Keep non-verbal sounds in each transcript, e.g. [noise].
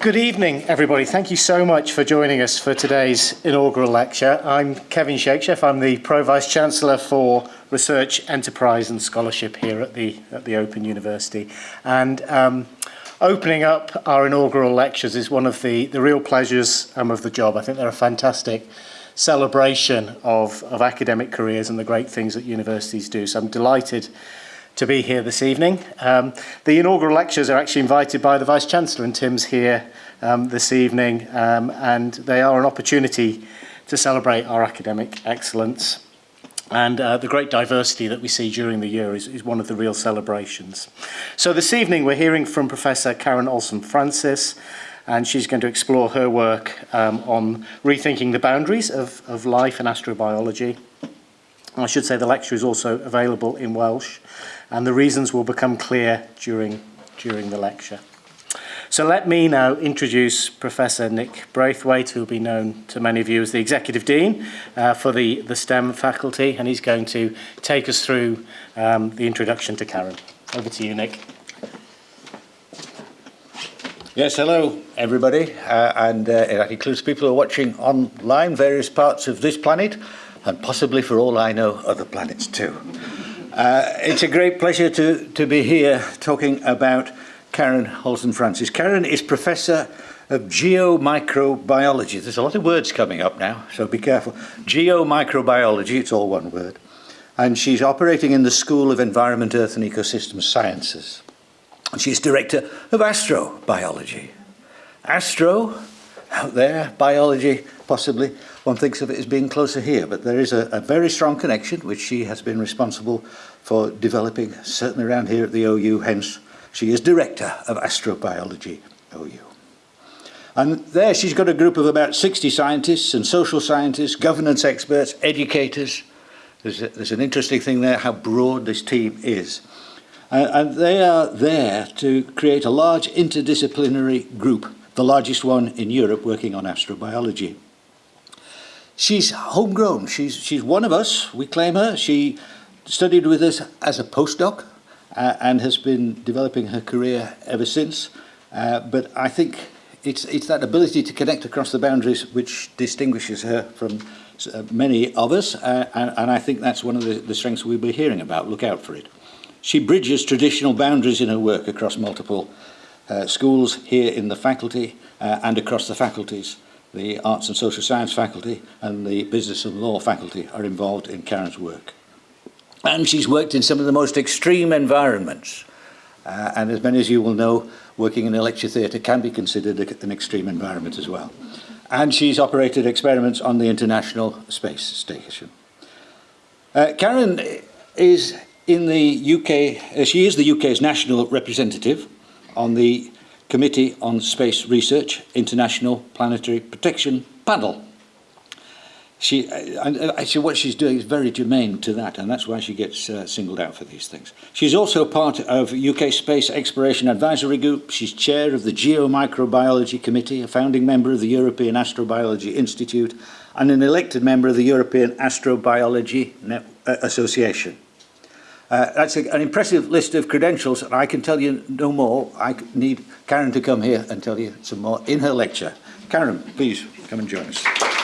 Good evening, everybody. Thank you so much for joining us for today's inaugural lecture. I'm Kevin Shakesheff. I'm the Pro Vice Chancellor for Research, Enterprise and Scholarship here at the, at the Open University. And um, opening up our inaugural lectures is one of the, the real pleasures um, of the job. I think they're a fantastic celebration of, of academic careers and the great things that universities do. So I'm delighted to be here this evening. Um, the inaugural lectures are actually invited by the Vice-Chancellor and Tim's here um, this evening um, and they are an opportunity to celebrate our academic excellence and uh, the great diversity that we see during the year is, is one of the real celebrations. So this evening we're hearing from Professor Karen Olsson-Francis and she's going to explore her work um, on rethinking the boundaries of, of life and astrobiology. I should say the lecture is also available in Welsh and the reasons will become clear during, during the lecture. So let me now introduce Professor Nick Braithwaite, who will be known to many of you as the Executive Dean uh, for the, the STEM faculty, and he's going to take us through um, the introduction to Karen. Over to you, Nick. Yes, hello everybody, uh, and uh, that includes people who are watching online, various parts of this planet, and possibly for all I know, other planets too. Uh, it's a great pleasure to, to be here talking about Karen Olsson-Francis. Karen is Professor of Geomicrobiology. There's a lot of words coming up now, so be careful. Geomicrobiology, it's all one word. And she's operating in the School of Environment, Earth and Ecosystem Sciences. And She's Director of Astrobiology. Astro, out there, biology, possibly, one thinks of it as being closer here, but there is a, a very strong connection, which she has been responsible for developing, certainly around here at the OU, hence she is Director of Astrobiology, OU. And there she's got a group of about 60 scientists and social scientists, governance experts, educators. There's, a, there's an interesting thing there, how broad this team is. Uh, and they are there to create a large interdisciplinary group, the largest one in Europe working on astrobiology. She's homegrown. She's, she's one of us. We claim her. She studied with us as a postdoc uh, and has been developing her career ever since. Uh, but I think it's, it's that ability to connect across the boundaries which distinguishes her from uh, many of us, uh, and, and I think that's one of the, the strengths we'll be hearing about. Look out for it. She bridges traditional boundaries in her work across multiple uh, schools here in the faculty uh, and across the faculties. The Arts and Social Science faculty and the Business and Law faculty are involved in Karen's work. And she's worked in some of the most extreme environments. Uh, and as many as you will know, working in a lecture theatre can be considered a, an extreme environment as well. And she's operated experiments on the International Space Station. Uh, Karen is in the UK, uh, she is the UK's national representative on the Committee on Space Research International Planetary Protection Panel. she, uh, actually what she's doing is very germane to that, and that's why she gets uh, singled out for these things. She's also part of UK Space Exploration Advisory Group. She's chair of the Geomicrobiology Committee, a founding member of the European Astrobiology Institute, and an elected member of the European Astrobiology Net uh, Association. Uh, that's a, an impressive list of credentials, and I can tell you no more. I need Karen to come here and tell you some more in her lecture. Karen, please come and join us.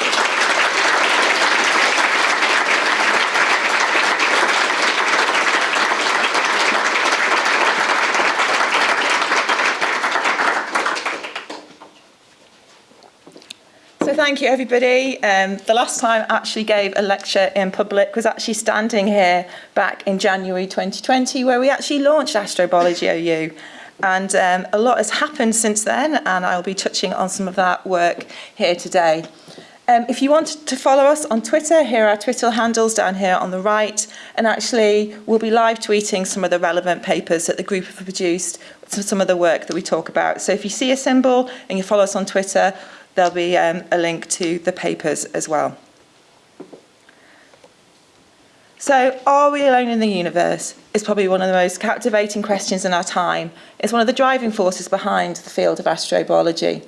Thank you everybody. Um, the last time I actually gave a lecture in public was actually standing here back in January 2020 where we actually launched Astrobiology OU. And um, a lot has happened since then and I'll be touching on some of that work here today. Um, if you want to follow us on Twitter, here are our Twitter handles down here on the right. And actually, we'll be live tweeting some of the relevant papers that the group have produced, some of the work that we talk about. So if you see a symbol and you follow us on Twitter, there'll be um, a link to the papers as well. So, are we alone in the universe? Is probably one of the most captivating questions in our time. It's one of the driving forces behind the field of astrobiology.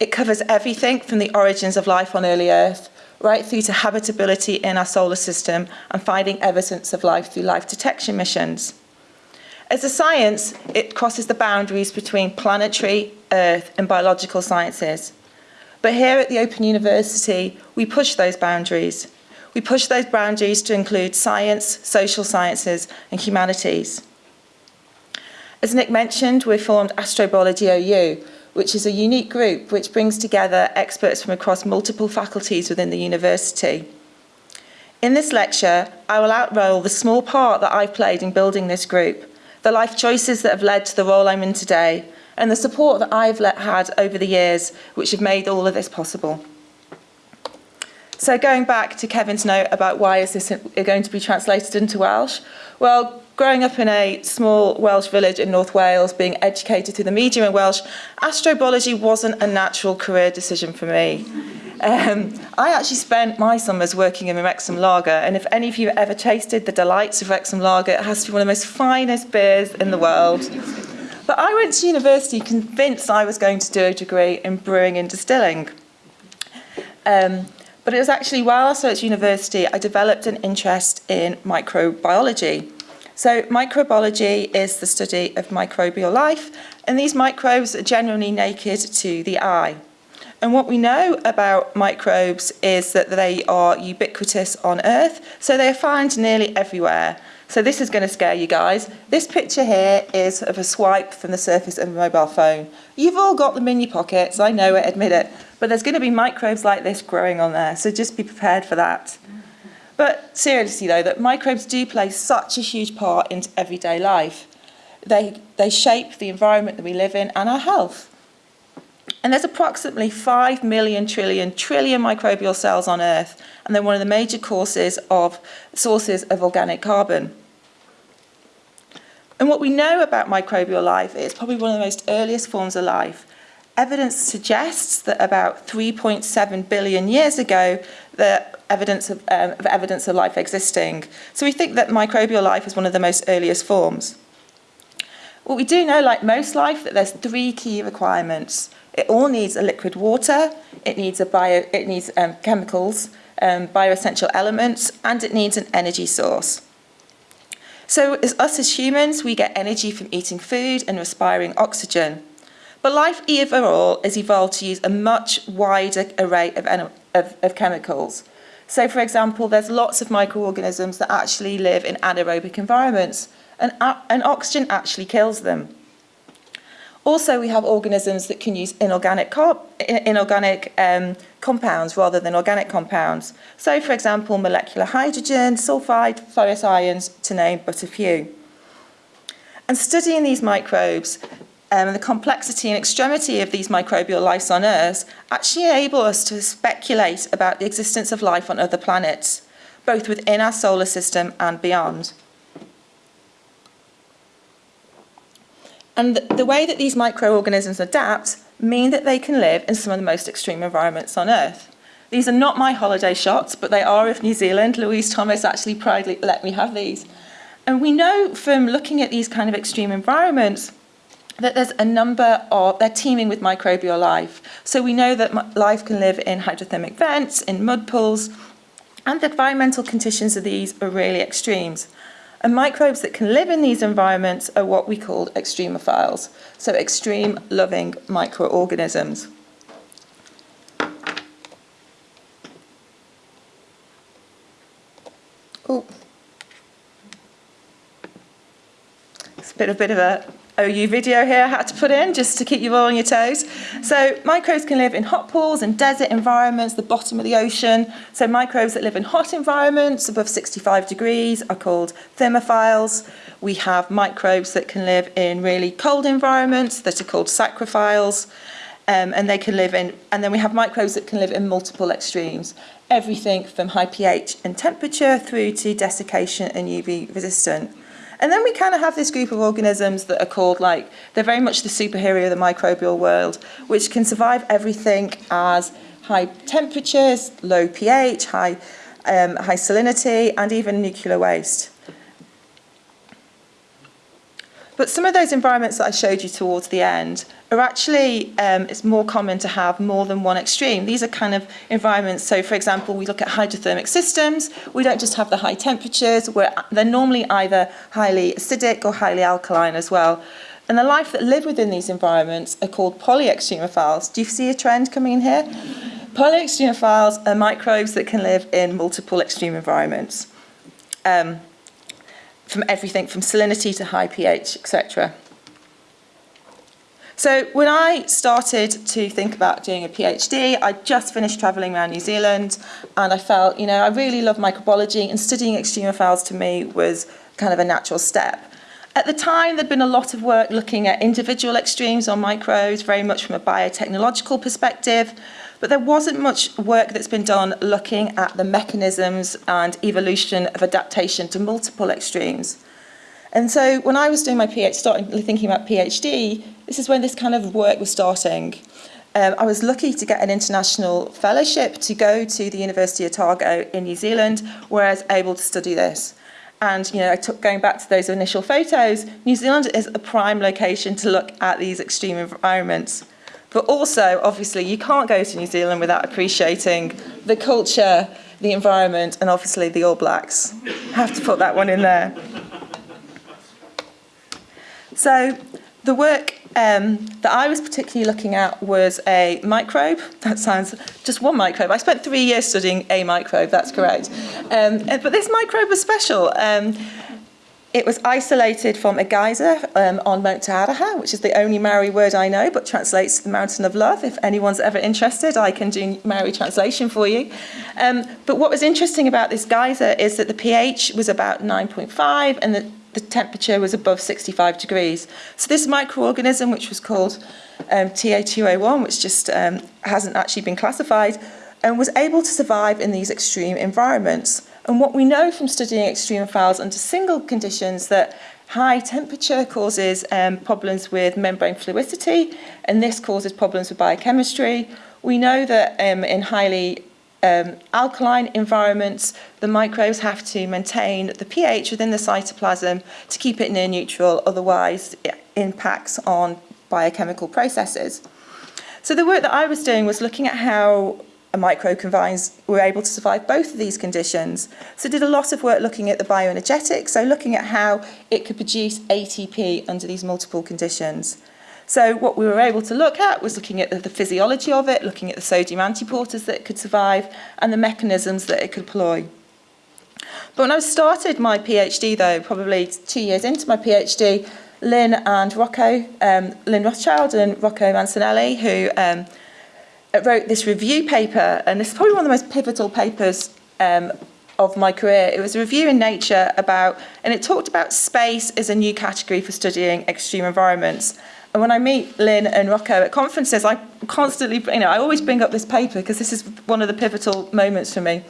It covers everything from the origins of life on early Earth right through to habitability in our solar system and finding evidence of life through life detection missions. As a science, it crosses the boundaries between planetary, earth and biological sciences. But here at the Open University, we push those boundaries. We push those boundaries to include science, social sciences and humanities. As Nick mentioned, we formed Astrobiology OU, which is a unique group which brings together experts from across multiple faculties within the university. In this lecture, I will outroll the small part that I've played in building this group, the life choices that have led to the role I'm in today, and the support that I've let, had over the years, which have made all of this possible. So going back to Kevin's note about why is this going to be translated into Welsh? Well, growing up in a small Welsh village in North Wales, being educated through the medium in Welsh, astrobiology wasn't a natural career decision for me. Um, I actually spent my summers working in Wrexham lager, and if any of you ever tasted the delights of Wrexham lager, it has to be one of the most finest beers in the world. But I went to university convinced I was going to do a degree in brewing and distilling. Um, but it was actually while I was at university, I developed an interest in microbiology. So microbiology is the study of microbial life, and these microbes are generally naked to the eye. And what we know about microbes is that they are ubiquitous on Earth, so they are found nearly everywhere. So this is going to scare you guys. This picture here is of a swipe from the surface of a mobile phone. You've all got them in your pockets, I know it, admit it. But there's going to be microbes like this growing on there, so just be prepared for that. But seriously though, that microbes do play such a huge part in everyday life. They, they shape the environment that we live in and our health. And there's approximately 5 million trillion trillion microbial cells on Earth, and they're one of the major causes of sources of organic carbon. And what we know about microbial life is probably one of the most earliest forms of life. Evidence suggests that about 3.7 billion years ago, the evidence of, um, of evidence of life existing. So we think that microbial life is one of the most earliest forms. What we do know, like most life, that there's three key requirements. It all needs a liquid water, it needs a bio, it needs um, chemicals, um, bioessential elements, and it needs an energy source. So as us as humans, we get energy from eating food and respiring oxygen. But life overall has evolved to use a much wider array of, of, of chemicals. So for example, there's lots of microorganisms that actually live in anaerobic environments and, and oxygen actually kills them. Also, we have organisms that can use inorganic, inorganic um, compounds rather than organic compounds. So, for example, molecular hydrogen, sulfide, ferrous ions, to name but a few. And studying these microbes um, and the complexity and extremity of these microbial lives on Earth actually enable us to speculate about the existence of life on other planets, both within our solar system and beyond. And the way that these microorganisms adapt mean that they can live in some of the most extreme environments on Earth. These are not my holiday shots, but they are of New Zealand. Louise Thomas actually proudly let me have these. And we know from looking at these kind of extreme environments that there's a number of, they're teeming with microbial life. So we know that life can live in hydrothermic vents, in mud pools, and the environmental conditions of these are really extremes. And microbes that can live in these environments are what we call extremophiles, so extreme loving microorganisms. Oh. It's a bit, a bit of a OU video here I had to put in just to keep you all on your toes. So microbes can live in hot pools and desert environments, the bottom of the ocean. So microbes that live in hot environments above 65 degrees are called thermophiles. We have microbes that can live in really cold environments that are called psychrophiles. Um, and they can live in, and then we have microbes that can live in multiple extremes. Everything from high pH and temperature through to desiccation and UV resistant. And then we kind of have this group of organisms that are called like, they're very much the superhero of the microbial world, which can survive everything as high temperatures, low pH, high, um, high salinity, and even nuclear waste. But some of those environments that I showed you towards the end are actually, um, it's more common to have more than one extreme. These are kind of environments, so for example, we look at hydrothermic systems, we don't just have the high temperatures, where they're normally either highly acidic or highly alkaline as well. And the life that live within these environments are called polyextremophiles. Do you see a trend coming in here? Polyextremophiles are microbes that can live in multiple extreme environments. Um, from everything from salinity to high pH, etc. So when I started to think about doing a PhD, I just finished travelling around New Zealand and I felt, you know, I really love microbiology and studying extremophiles to me was kind of a natural step. At the time, there'd been a lot of work looking at individual extremes on microbes, very much from a biotechnological perspective, but there wasn't much work that's been done looking at the mechanisms and evolution of adaptation to multiple extremes. And so when I was doing my PhD, starting thinking about PhD, this is when this kind of work was starting. Um, I was lucky to get an international fellowship to go to the University of Otago in New Zealand, where I was able to study this. And you know, I took going back to those initial photos, New Zealand is a prime location to look at these extreme environments. But also, obviously, you can't go to New Zealand without appreciating the culture, the environment, and obviously the All Blacks. I Have to put that one in there. So the work um, that I was particularly looking at was a microbe. [laughs] That sounds just one microbe. I spent three years studying a microbe, that's correct. Um, but this microbe was special. Um, it was isolated from a geyser um, on Mount Te Aroha, which is the only Maori word I know, but translates to the mountain of love. If anyone's ever interested, I can do Maori translation for you. Um, but what was interesting about this geyser is that the pH was about 9.5 and the the temperature was above 65 degrees. So this microorganism, which was called um, TA2A1, which just um, hasn't actually been classified, and was able to survive in these extreme environments. And what we know from studying extreme files under single conditions that high temperature causes um, problems with membrane fluidity, and this causes problems with biochemistry. We know that um, in highly um, alkaline environments, the microbes have to maintain the pH within the cytoplasm to keep it near neutral, otherwise it impacts on biochemical processes. So the work that I was doing was looking at how a microconvines were able to survive both of these conditions. So did a lot of work looking at the bioenergetics, so looking at how it could produce ATP under these multiple conditions. So what we were able to look at was looking at the, the physiology of it, looking at the sodium antiporters that it could survive, and the mechanisms that it could employ. But when I started my PhD, though, probably two years into my PhD, Lynn and Rocco, um, Lynn Rothschild and Rocco Mancinelli, who um, wrote this review paper, and this is probably one of the most pivotal papers um, of my career. It was a review in Nature about, and it talked about space as a new category for studying extreme environments. And when I meet Lynn and Rocco at conferences, I constantly, you know, I always bring up this paper because this is one of the pivotal moments for me.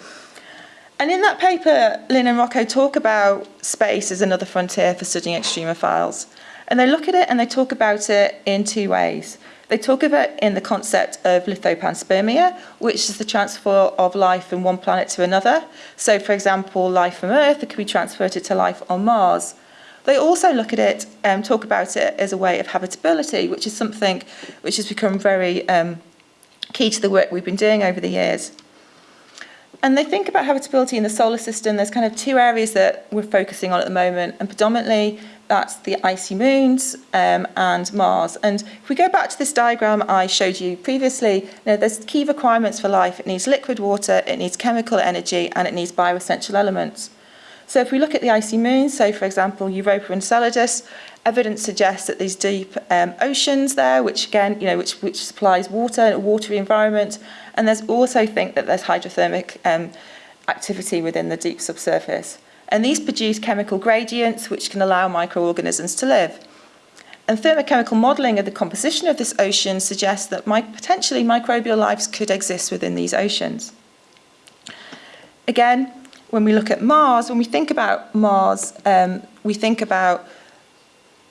And in that paper, Lynn and Rocco talk about space as another frontier for studying extremophiles. And they look at it and they talk about it in two ways. They talk about it in the concept of lithopanspermia, which is the transfer of life from one planet to another. So, for example, life from Earth could be transferred to life on Mars. They also look at it, um, talk about it as a way of habitability, which is something which has become very um, key to the work we've been doing over the years. And they think about habitability in the solar system. There's kind of two areas that we're focusing on at the moment, and predominantly that's the icy moons um, and Mars. And if we go back to this diagram I showed you previously, you know, there's key requirements for life. It needs liquid water, it needs chemical energy, and it needs bioessential elements. So if we look at the icy moon, so for example, Europa and Enceladus, evidence suggests that these deep um, oceans there, which again, you know, which, which supplies water, a watery environment, and there's also think that there's hydrothermic um, activity within the deep subsurface. And these produce chemical gradients which can allow microorganisms to live. And thermochemical modelling of the composition of this ocean suggests that my, potentially microbial lives could exist within these oceans. Again, when we look at Mars, when we think about Mars, um, we think about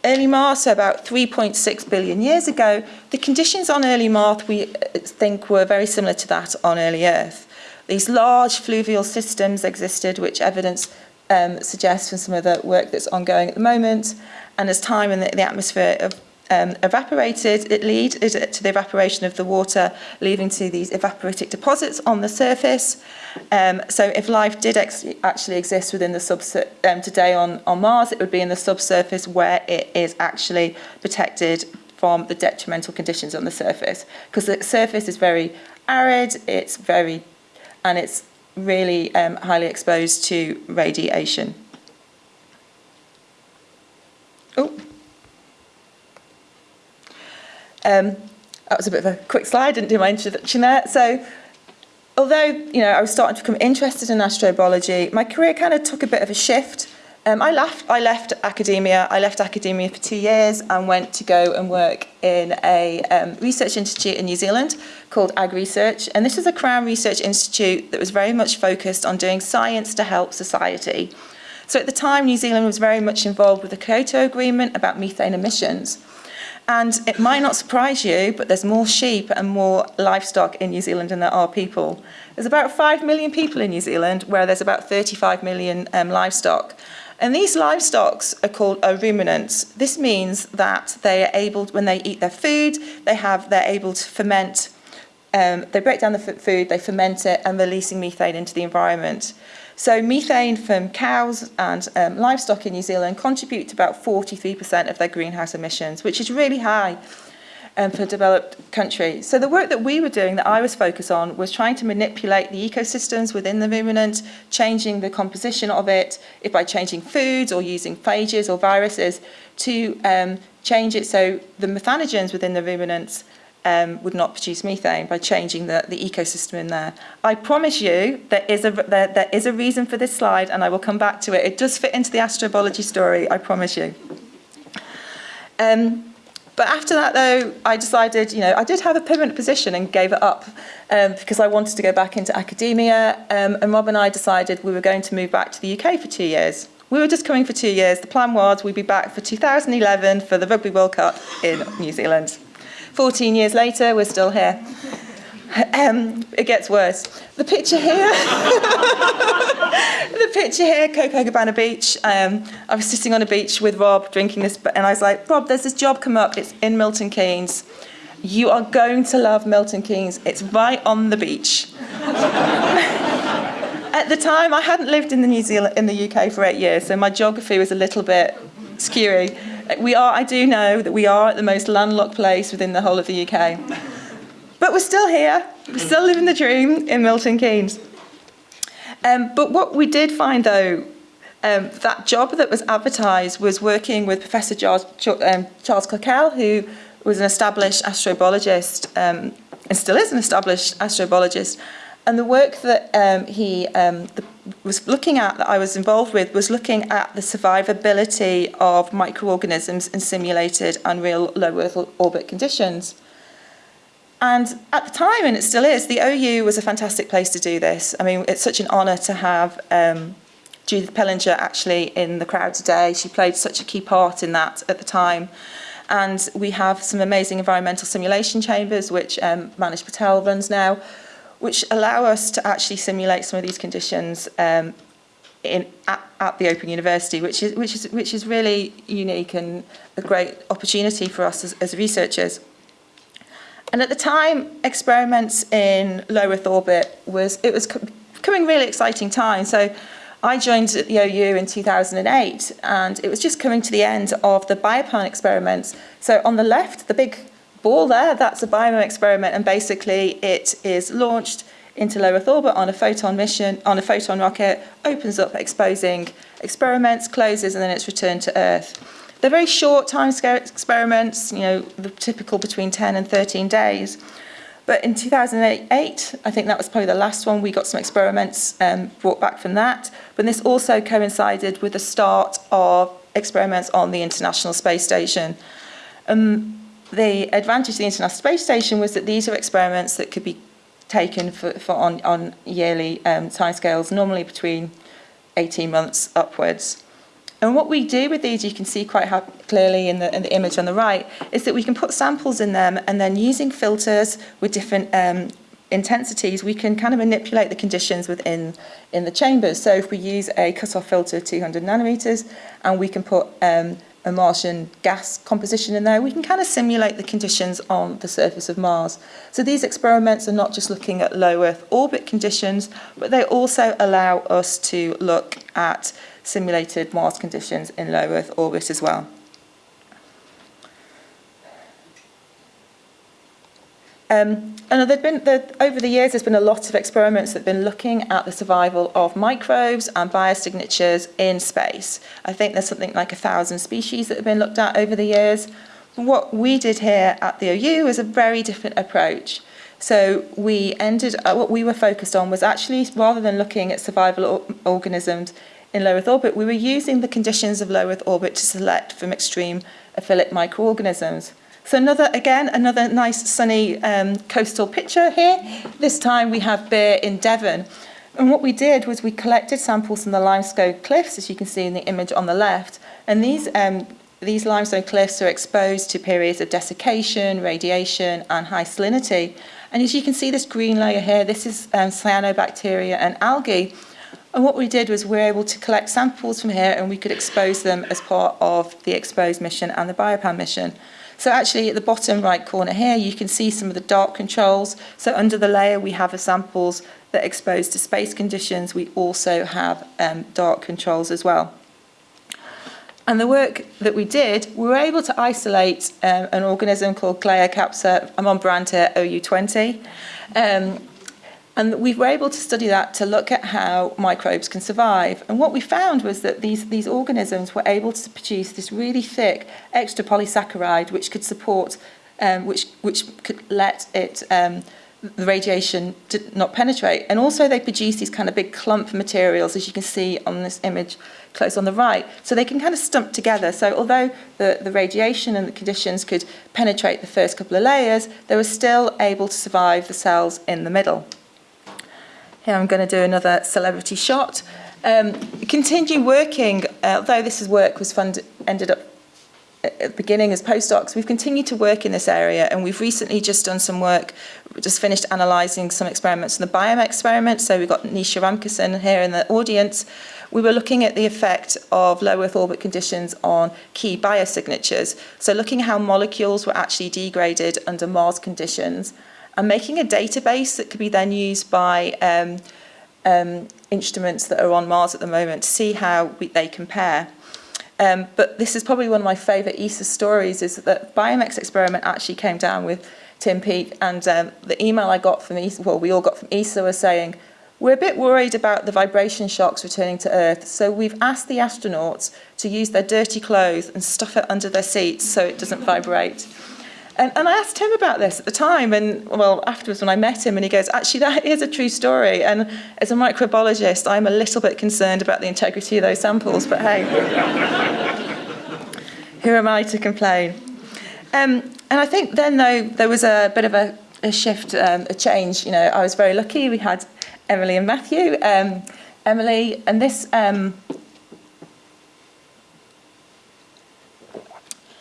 early Mars, so about 3.6 billion years ago, the conditions on early Mars we uh, think were very similar to that on early Earth. These large fluvial systems existed, which evidence um, suggests from some of the work that's ongoing at the moment. And as time in the, the atmosphere of um, evaporated, it leads to the evaporation of the water, leading to these evaporitic deposits on the surface. Um, so if life did ex actually exist within the subsurface um, today on, on Mars, it would be in the subsurface where it is actually protected from the detrimental conditions on the surface. Because the surface is very arid, it's very, and it's really um, highly exposed to radiation. Oh. Um, that was a bit of a quick slide, didn't do my introduction there. So although you know I was starting to become interested in astrobiology, my career kind of took a bit of a shift. Um, I left. I left academia. I left academia for two years and went to go and work in a um, research institute in New Zealand called Ag Research. And this is a Crown Research Institute that was very much focused on doing science to help society. So at the time, New Zealand was very much involved with the Kyoto Agreement about methane emissions. And it might not surprise you, but there's more sheep and more livestock in New Zealand than there are people. There's about 5 million people in New Zealand, where there's about 35 million um, livestock. And these livestock are called ruminants. This means that they are able, when they eat their food, they have, they're able to ferment. Um, they break down the food, they ferment it, and releasing methane into the environment. So methane from cows and um, livestock in New Zealand contribute to about 43% of their greenhouse emissions, which is really high um, for a developed country. So the work that we were doing, that I was focused on, was trying to manipulate the ecosystems within the ruminant, changing the composition of it, if by changing foods or using phages or viruses, to um, change it so the methanogens within the ruminants um, would not produce methane by changing the, the ecosystem in there. I promise you there is, a, there, there is a reason for this slide and I will come back to it. It does fit into the astrobiology story, I promise you. Um, but after that, though, I decided, you know, I did have a permanent position and gave it up um, because I wanted to go back into academia. Um, and Rob and I decided we were going to move back to the UK for two years. We were just coming for two years. The plan was we'd be back for 2011 for the Rugby World Cup in New Zealand. 14 years later, we're still here. Um, it gets worse. The picture here, [laughs] the picture here, Coco Copacabana Beach. Um, I was sitting on a beach with Rob drinking this, and I was like, Rob, there's this job come up. It's in Milton Keynes. You are going to love Milton Keynes. It's right on the beach. [laughs] At the time, I hadn't lived in the New Zealand in the UK for eight years, so my geography was a little bit skewy. We are, I do know that we are at the most landlocked place within the whole of the UK. But we're still here. We're still living the dream in Milton Keynes. Um, but what we did find, though, um, that job that was advertised was working with Professor Charles, um, Charles who was an established astrobiologist um, and still is an established astrobiologist. And the work that um, he um, the, was looking at, that I was involved with, was looking at the survivability of microorganisms in simulated and real low Earth orbit conditions. And at the time, and it still is, the OU was a fantastic place to do this. I mean, it's such an honour to have um, Judith Pillinger actually in the crowd today. She played such a key part in that at the time. And we have some amazing environmental simulation chambers, which um, Manish Patel runs now, which allow us to actually simulate some of these conditions um, in, at, at the Open University, which is, which, is, which is really unique and a great opportunity for us as, as researchers. And at the time, experiments in low Earth orbit was it was becoming really exciting time. So I joined at the OU in 2008, and it was just coming to the end of the Biopan experiments. So on the left, the big ball there, that's a Biopan experiment, and basically it is launched into low Earth orbit on a Foton mission, on a Foton rocket, opens up exposing experiments, closes, and then it's returned to Earth. They're very short time scale experiments, you know, the typical between 10 and 13 days. But in 2008, I think that was probably the last one, we got some experiments um, brought back from that. But this also coincided with the start of experiments on the International Space Station. Um, the advantage of the International Space Station was that these are experiments that could be taken for, for on, on yearly um, timescales, normally between 18 months upwards. And what we do with these, you can see quite clearly in the, in the image on the right, is that we can put samples in them and then using filters with different um, intensities, we can kind of manipulate the conditions within in the chambers. So if we use a cut-off filter of 200 nanometers and we can put um, a Martian gas composition in there, we can kind of simulate the conditions on the surface of Mars. So these experiments are not just looking at low Earth orbit conditions, but they also allow us to look at simulated Mars conditions in low Earth orbit as well. Um, and there've been, there, over the years, there's been a lot of experiments that have been looking at the survival of microbes and biosignatures in space. I think there's something like a thousand species that have been looked at over the years. What we did here at the OU is a very different approach. So we ended, uh, what we were focused on was actually, rather than looking at survival organisms in low Earth orbit, we were using the conditions of low Earth orbit to select from extreme aphilic microorganisms. So another, again, another nice sunny um, coastal picture here. This time we have Beer in Devon. And what we did was we collected samples from the limestone cliffs, as you can see in the image on the left. And these, um, these limestone cliffs are exposed to periods of desiccation, radiation, and high salinity. And as you can see, this green layer here, this is um, cyanobacteria and algae. And what we did was we were able to collect samples from here and we could expose them as part of the Exposed mission and the BioPan mission. So actually at the bottom right corner here, you can see some of the dark controls. So under the layer, we have a samples that are exposed to space conditions. We also have um, dark controls as well. And the work that we did, we were able to isolate um, an organism called Glea capsa, I'm on brand here, OU20. Um, and we were able to study that to look at how microbes can survive. And what we found was that these, these organisms were able to produce this really thick extra polysaccharide which could support, um, which, which could let it, um, the radiation did not penetrate. And also they produce these kind of big clump materials, as you can see on this image close on the right. So they can kind of stump together. So although the, the radiation and the conditions could penetrate the first couple of layers, they were still able to survive the cells in the middle. Here I'm going to do another celebrity shot. Um, continue working, uh, although this is work was funded, ended up at the beginning as postdocs, we've continued to work in this area and we've recently just done some work, just finished analysing some experiments in the biome experiment. So we've got Nisha Ramkissoon here in the audience. We were looking at the effect of low Earth orbit conditions on key biosignatures. So looking at how molecules were actually degraded under Mars conditions and making a database that could be then used by um, um, instruments that are on Mars at the moment to see how we, they compare. Um, but this is probably one of my favourite ESA stories is that the Biomex experiment actually came down with Tim Peake and um, the email I got from ESA, well, we all got from ESA was saying, we're a bit worried about the vibration shocks returning to Earth, so we've asked the astronauts to use their dirty clothes and stuff it under their seats so it doesn't vibrate. And, and I asked him about this at the time, and well, afterwards when I met him, and he goes, actually, that is a true story. And as a microbiologist, I'm a little bit concerned about the integrity of those samples, but hey, who am I to complain? Um, and I think then, though, there was a bit of a, a shift, um, a change. You know, I was very lucky. We had Emily and Matthew. Um, Emily, and this um,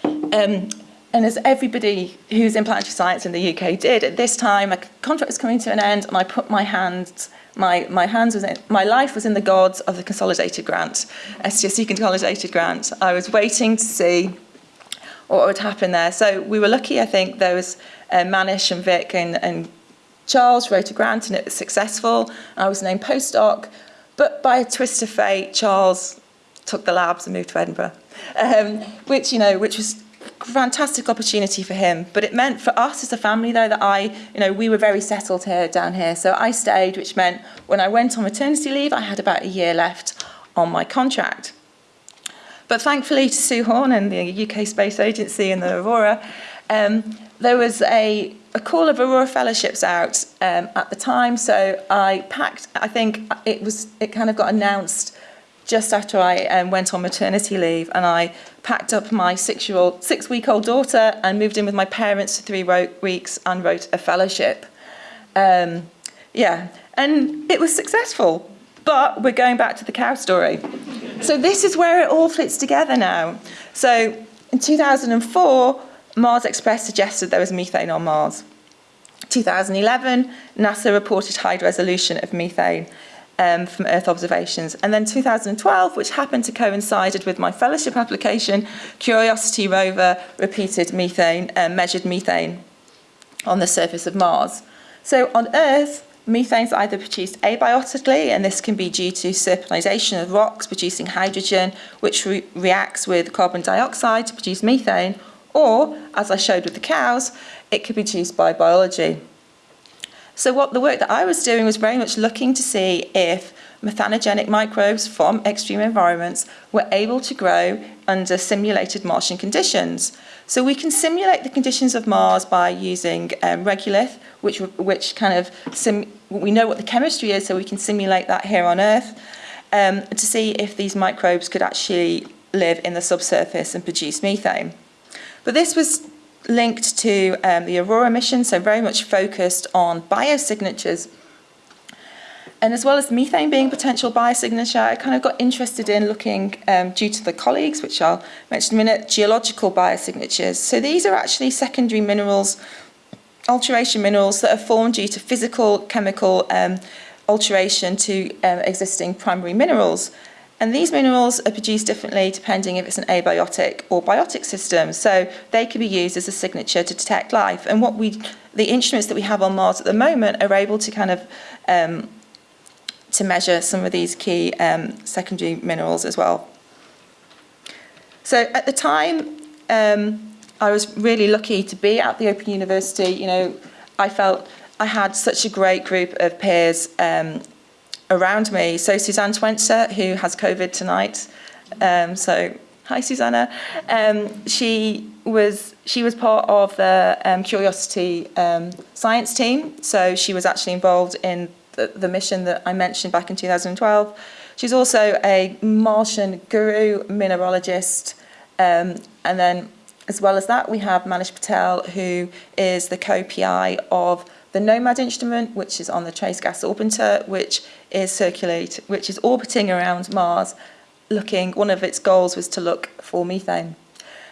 um, and as everybody who's in planetary science in the UK did, at this time, my contract was coming to an end, and I put my hands, my, my hands was in, my life was in the gods of the consolidated grant, STFC consolidated grant. I was waiting to see what would happen there. So we were lucky, I think, there was uh, Manish and Vic and, and Charles wrote a grant and it was successful. I was named postdoc, but by a twist of fate, Charles took the labs and moved to Edinburgh, um, which, you know, which was fantastic opportunity for him. But it meant for us as a family, though, that I, you know, we were very settled here down here. So I stayed, which meant when I went on maternity leave, I had about a year left on my contract. But thankfully to Sue Horne and the UK Space Agency and the Aurora, um, there was a, a call of Aurora Fellowships out um, at the time. So I packed, I think it was, it kind of got announced just after I um, went on maternity leave and I packed up my six-year-old, six-week-old daughter and moved in with my parents for three weeks and wrote a fellowship. Um, yeah, and it was successful, but we're going back to the cow story. So this is where it all fits together now. So in 2004, Mars Express suggested there was methane on Mars. 2011, NASA reported high resolution of methane um, from Earth observations. And then 2012, which happened to coincide with my fellowship application, Curiosity rover repeated methane, uh, measured methane on the surface of Mars. So on Earth, methane is either produced abiotically, and this can be due to serpentinization of rocks producing hydrogen, which re reacts with carbon dioxide to produce methane, or, as I showed with the cows, it could be produced by biology. So what the work that I was doing was very much looking to see if methanogenic microbes from extreme environments were able to grow under simulated Martian conditions. So we can simulate the conditions of Mars by using um, regolith, which, which kind of, sim we know what the chemistry is, so we can simulate that here on Earth um, to see if these microbes could actually live in the subsurface and produce methane. But this was linked to um, the Aurora mission, so very much focused on biosignatures. And as well as methane being a potential biosignature, I kind of got interested in looking, um, due to the colleagues, which I'll mention in a minute, geological biosignatures. So these are actually secondary minerals, alteration minerals that are formed due to physical, chemical um, alteration to um, existing primary minerals. And these minerals are produced differently depending if it's an abiotic or biotic system. So they can be used as a signature to detect life. And what we, the instruments that we have on Mars at the moment are able to kind of um, to measure some of these key um, secondary minerals as well. So at the time, um, I was really lucky to be at the Open University. You know, I felt I had such a great group of peers um, around me. So Susanne Schwenzer, who has COVID tonight. Um, so hi, Susanna. Um, she was she was part of the um, Curiosity um, science team. So she was actually involved in the, the mission that I mentioned back in 2012. She's also a Martian guru, mineralogist, um, and then as well as that, we have Manish Patel, who is the co-PI of the NOMAD instrument, which is on the Trace Gas Orbiter, which is which is orbiting around Mars, looking. One of its goals was to look for methane.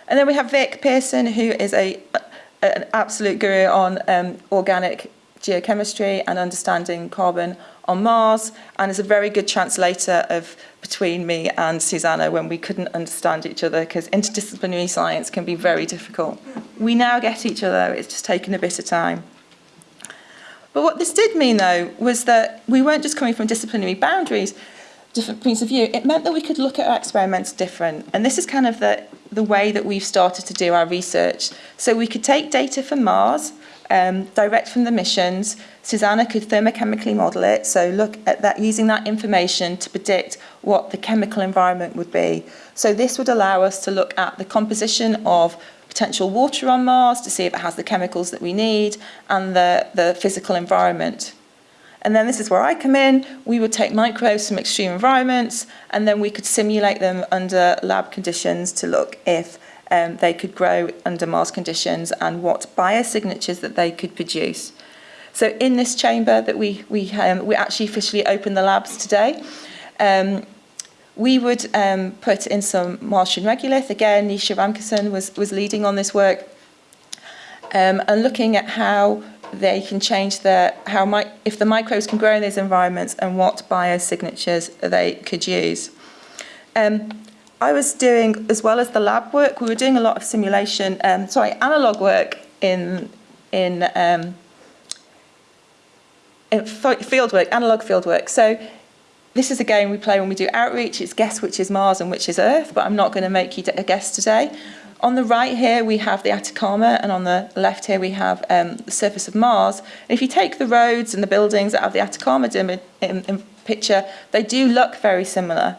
And then we have Vic Pearson, who is a, an absolute guru on um, organic geochemistry and understanding carbon on Mars, and is a very good translator of between me and Susanna when we couldn't understand each other because interdisciplinary science can be very difficult. We now get each other, it's just taken a bit of time. But what this did mean, though, was that we weren't just coming from disciplinary boundaries, different points of view. It meant that we could look at our experiments different. And this is kind of the, the way that we've started to do our research. So we could take data from Mars, um, direct from the missions. Susanna could thermochemically model it, so look at that, using that information to predict what the chemical environment would be. So this would allow us to look at the composition of potential water on Mars to see if it has the chemicals that we need and the, the physical environment. And then this is where I come in. We would take microbes from extreme environments and then we could simulate them under lab conditions to look if um, they could grow under Mars conditions and what biosignatures that they could produce. So in this chamber that we, we, um, we actually officially opened the labs today, um, we would um, put in some Martian regolith. Again, Nisha Ramkissoon was, was leading on this work um, and looking at how they can change the, how mi if the microbes can grow in these environments and what biosignatures they could use. Um, I was doing, as well as the lab work, we were doing a lot of simulation, um, sorry, analog work in, in, um, in field work, analog field work. So this is a game we play when we do outreach. It's guess which is Mars and which is Earth, but I'm not going to make you a guess today. On the right here, we have the Atacama, and on the left here, we have um, the surface of Mars. And if you take the roads and the buildings that have the Atacama in, in, in picture, they do look very similar.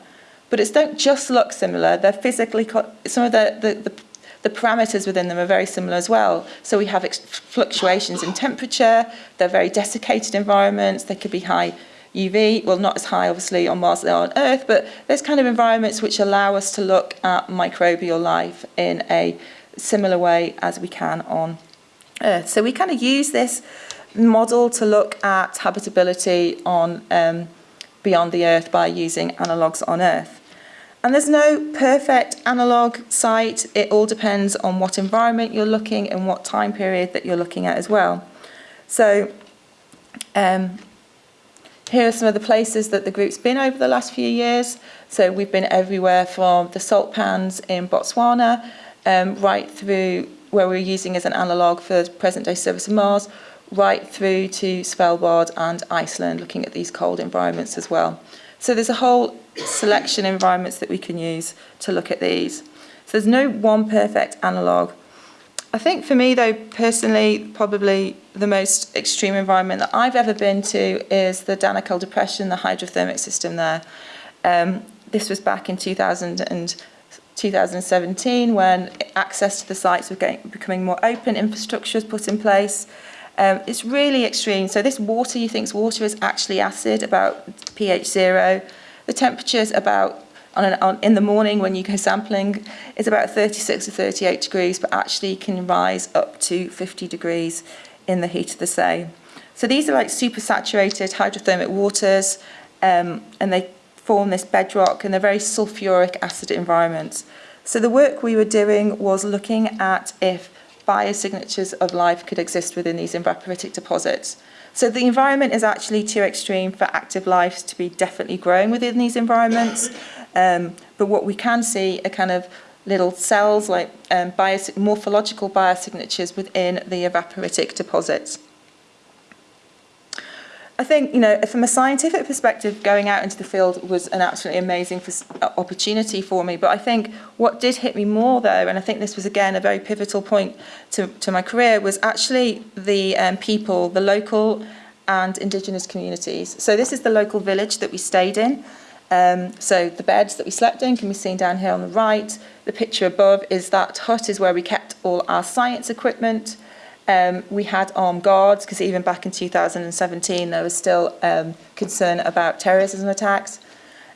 But it's don't just look similar, they're physically, some of the, the, the the parameters within them are very similar as well. So we have fluctuations in temperature, they're very desiccated environments, they could be high UV, well not as high obviously on Mars as they are on Earth, but there's kind of environments which allow us to look at microbial life in a similar way as we can on Earth. So we kind of use this model to look at habitability on um, beyond the Earth by using analogues on Earth. And there's no perfect analog site. It all depends on what environment you're looking and what time period that you're looking at as well. So um, Here are some of the places that the group's been over the last few years. So we've been everywhere from the salt pans in Botswana um, right through where we're using as an analogue for present-day service of Mars, right through to Svalbard and Iceland, looking at these cold environments as well. So there's a whole selection of environments that we can use to look at these. So there's no one perfect analogue I think for me, though, personally, probably the most extreme environment that I've ever been to is the Danakil Depression, the hydrothermic system there. Um, this was back in 2000 and 2017 when access to the sites was getting, becoming more open, infrastructure was put in place. Um, it's really extreme. So this water you think water is actually acid, about pH zero. The temperature's about on an, on, in the morning when you go sampling is about 36 to 38 degrees, but actually can rise up to 50 degrees in the heat of the day. So these are like supersaturated hydrothermic waters, um, and they form this bedrock, and they're very sulfuric acid environments. So the work we were doing was looking at if biosignatures of life could exist within these evaporitic deposits. So the environment is actually too extreme for active life to be definitely growing within these environments. Um, but what we can see are kind of little cells like um, bios morphological biosignatures within the evaporitic deposits. I think, you know, from a scientific perspective, going out into the field was an absolutely amazing uh, opportunity for me. But I think what did hit me more, though, and I think this was, again, a very pivotal point to, to my career, was actually the um, people, the local and indigenous communities. So this is the local village that we stayed in. Um, so the beds that we slept in can be seen down here on the right. The picture above is that hut is where we kept all our science equipment. Um, we had armed guards because even back in 2017 there was still um, concern about terrorism attacks.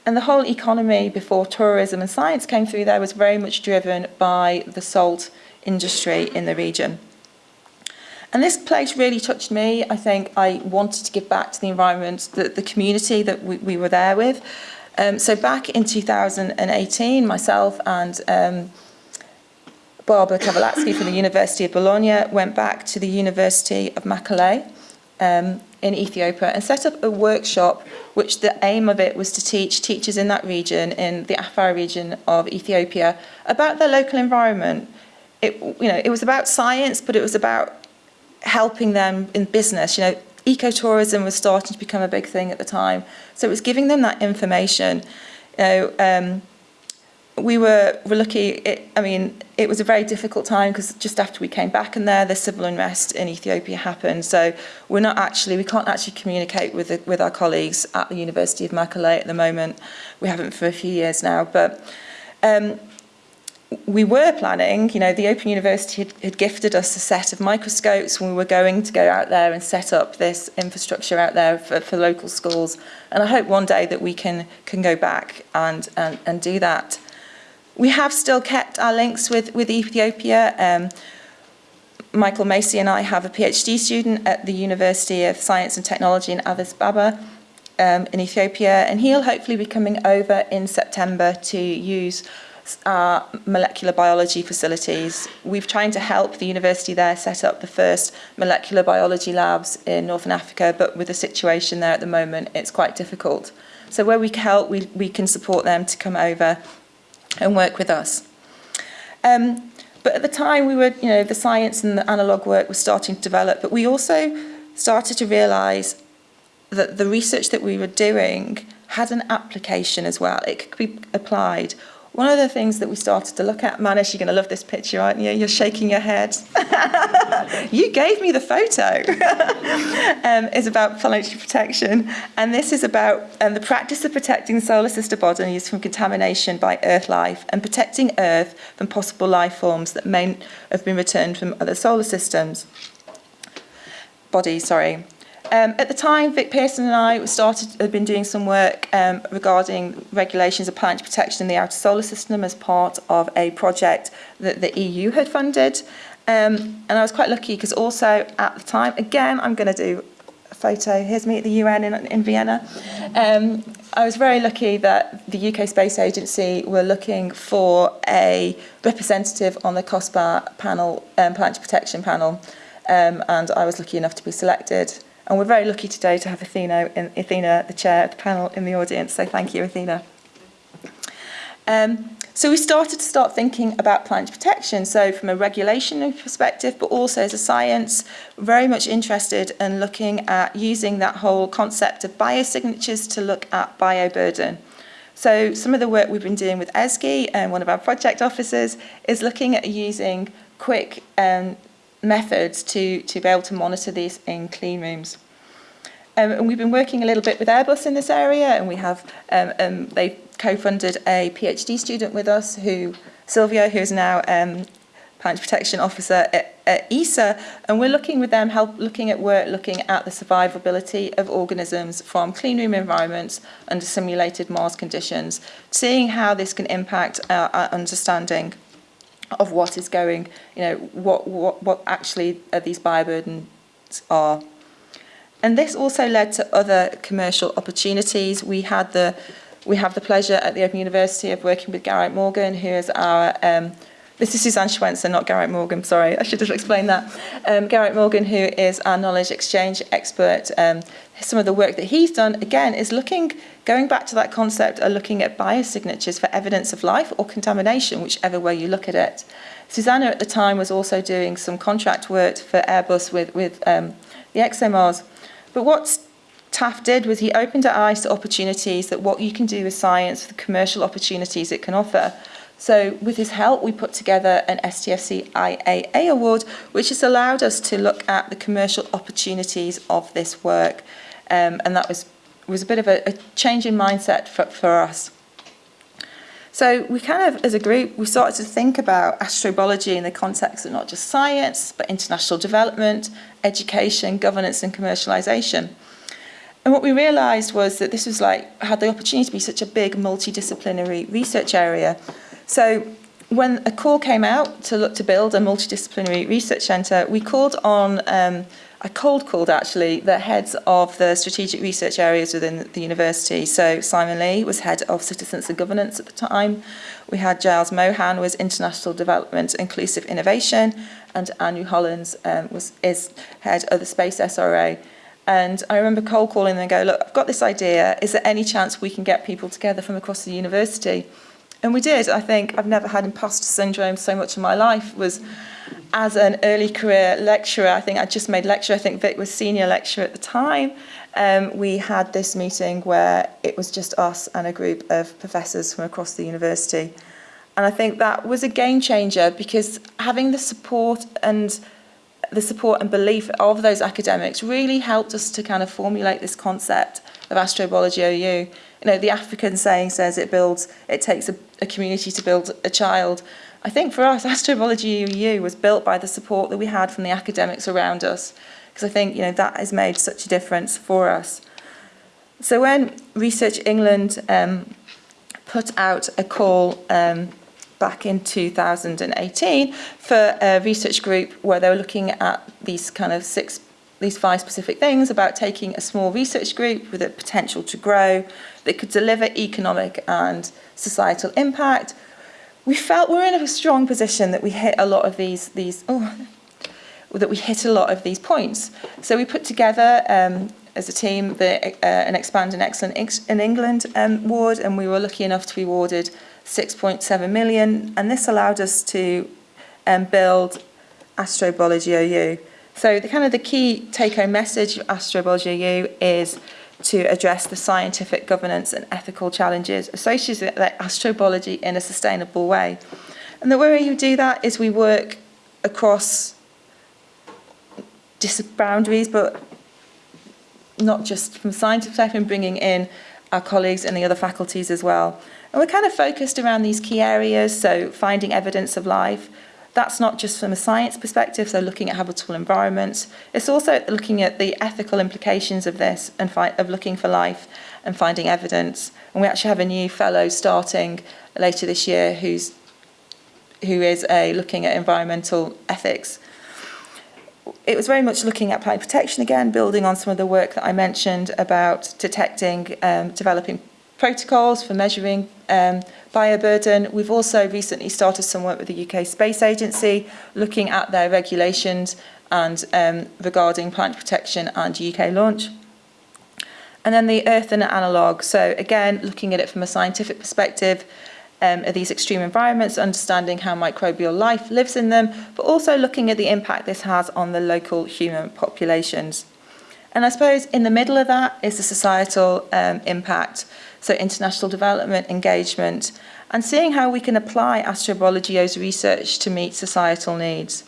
And the whole economy before tourism and science came through there was very much driven by the salt industry in the region. And this place really touched me. I think I wanted to give back to the environment, the, the community that we, we were there with. Um, so back in 2018, myself and um, Barbara Cavalazzi from the University of Bologna went back to the University of Mekelle um, in Ethiopia and set up a workshop which the aim of it was to teach teachers in that region, in the Afar region of Ethiopia, about their local environment. It, you know, it was about science, but it was about helping them in business. You know, ecotourism was starting to become a big thing at the time. So it was giving them that information. You know, um, we were, were lucky, it, I mean, it was a very difficult time because just after we came back in there, the civil unrest in Ethiopia happened. So we're not actually, we can't actually communicate with, the, with our colleagues at the University of Makale at the moment. We haven't for a few years now, but um, we were planning, you know, the Open University had, had gifted us a set of microscopes when we were going to go out there and set up this infrastructure out there for, for local schools. And I hope one day that we can, can go back and, and, and do that. We have still kept our links with, with Ethiopia. Um, Michael Macey and I have a PhD student at the University of Science and Technology in Addis Ababa um, in Ethiopia, and he'll hopefully be coming over in September to use our molecular biology facilities. We've trying to help the university there set up the first molecular biology labs in Northern Africa, but with the situation there at the moment, it's quite difficult. So where we can help, we, we can support them to come over and work with us. Um, but at the time, we were, you know, the science and the analogue work was starting to develop, but we also started to realise that the research that we were doing had an application as well. It could be applied one of the things that we started to look at, Manish, you're going to love this picture, aren't you? You're shaking your head. [laughs] you gave me the photo. [laughs] um, is about planetary protection. And this is about um, the practice of protecting solar system bodies from contamination by Earth life and protecting Earth from possible life forms that may have been returned from other solar systems. Bodies, sorry. Um, at the time, Vic Pearson and I started had been doing some work um, regarding regulations of planet protection in the outer solar system as part of a project that the EU had funded. Um, and I was quite lucky because also at the time, again, I'm going to do a photo. Here's me at the UN in, in Vienna. Um, I was very lucky that the UK Space Agency were looking for a representative on the COSPAR panel, um, planet protection panel. um, and I was lucky enough to be selected. And we're very lucky today to have Athena, in, Athena, the chair of the panel, in the audience. So thank you, Athena. Um, so we started to start thinking about planet protection. So from a regulation perspective, but also as a science, very much interested in looking at using that whole concept of biosignatures to look at bioburden. So some of the work we've been doing with ESGI and one of our project officers is looking at using quick um, methods to, to be able to monitor these in clean rooms. Um, and we've been working a little bit with Airbus in this area, and we have um, um, they co-funded a PhD student with us, who Silvio, who is now um, planet protection officer at, at ESA, and we're looking with them, help looking at work, looking at the survivability of organisms from clean room environments under simulated Mars conditions, seeing how this can impact our, our understanding of what is going, you know, what what what actually these bioburdens are. And this also led to other commercial opportunities. We had the we have the pleasure at the Open University of working with Geraint Morgan, who is our um, this is Susanne Schwenzer, not Geraint Morgan, sorry, I should have explained that. Um, Geraint Morgan, who is our knowledge exchange expert, um, some of the work that he's done, again, is looking, going back to that concept of looking at biosignatures for evidence of life or contamination, whichever way you look at it. Susanna at the time was also doing some contract work for Airbus with, with um, the ExoMars. But what Taft did was he opened our eyes to opportunities that what you can do with science, the commercial opportunities it can offer. So with his help, we put together an STFC IAA award, which has allowed us to look at the commercial opportunities of this work. Um, and that was, was a bit of a, a change in mindset for, for us. So we kind of, as a group, we started to think about astrobiology in the context of not just science, but international development, education, governance and commercialisation. And what we realised was that this was like, had the opportunity to be such a big multidisciplinary research area. So when a call came out to look to build a multidisciplinary research centre, we called on um, I cold called actually the heads of the strategic research areas within the university. So Simon Lee was head of citizens and governance at the time. We had Giles Mohan was international development, inclusive innovation, and Anu Hollins um, was is head of the space SRA. And I remember cold calling them and go, look, I've got this idea. Is there any chance we can get people together from across the university? And we did. I think I've never had imposter syndrome so much in my life was as an early career lecturer, I think I just made lecture, I think Vic was senior lecturer at the time, um, we had this meeting where it was just us and a group of professors from across the university. And I think that was a game changer because having the support and the support and belief of those academics really helped us to kind of formulate this concept of astrobiology OU You know, the African saying says it builds, it takes a, a community to build a child. I think for us, [laughs] Astrobiology EU was built by the support that we had from the academics around us, because I think you know that has made such a difference for us. So when Research England um, put out a call um, back in 2018 for a research group where they were looking at these kind of six, these five specific things about taking a small research group with a potential to grow that could deliver economic and societal impact we felt we were in a strong position that we hit a lot of these these oh that we hit a lot of these points. So we put together um, as a team the uh, an Expanding Excellence in England um, award, and we were lucky enough to be awarded 6.7 million, and this allowed us to um, build Astrobiology OU. So the kind of the key take-home message of Astrobiology is to address the scientific governance and ethical challenges associated with astrobiology in a sustainable way. And the way you do that is we work across boundaries, but not just from scientific perspective, bringing in our colleagues in the other faculties as well. And we're kind of focused around these key areas, so finding evidence of life, That's not just from a science perspective, so looking at habitable environments. It's also looking at the ethical implications of this and of looking for life and finding evidence. And we actually have a new fellow starting later this year who's who is a looking at environmental ethics. It was very much looking at planet protection again, building on some of the work that I mentioned about detecting, um, developing protocols for measuring um, bioburden. We've also recently started some work with the UK Space Agency, looking at their regulations and um, regarding planet protection and UK launch. And then the earth and analogue. So again, looking at it from a scientific perspective, um, of these extreme environments, understanding how microbial life lives in them, but also looking at the impact this has on the local human populations. And I suppose in the middle of that is the societal um, impact, so international development, engagement, and seeing how we can apply astrobiologio's research to meet societal needs.